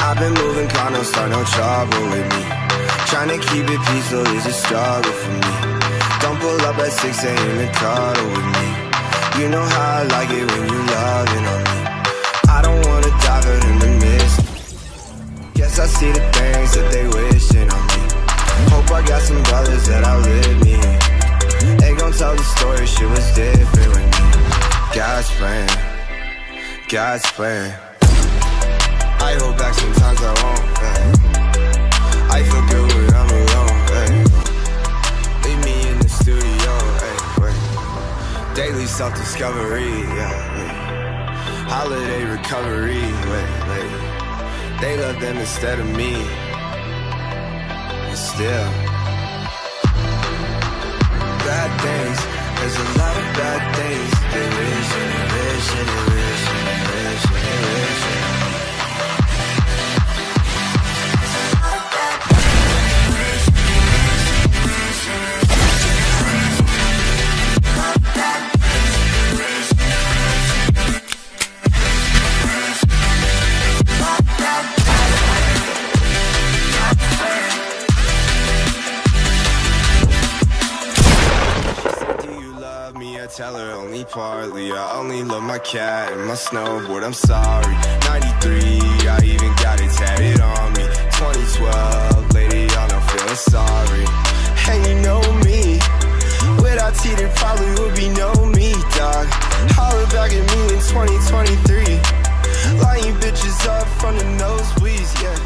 I've been moving calm, don't start no trouble with me. Trying to keep it peaceful is a struggle for me. Don't pull up at 6 a.m. and cuddle with me. You know how I like it when you loving on me. I don't wanna dive in the mist. Guess I see the God's plan, God's plan. I hold back sometimes I won't. Yeah. I feel good when I'm alone. Eh. Hey. Leave me in the studio. Hey, wait. Daily self-discovery. Yeah. Holiday recovery. They love them instead of me. But still, tell her only partly. I only love my cat and my snowboard. I'm sorry. 93, I even got it tatted on me. 2012, lady, y'all not feeling sorry. And you know me. Without T, there probably would be no me, dog. Holler back at me in 2023. Lying bitches up from the nosebleeds, yeah.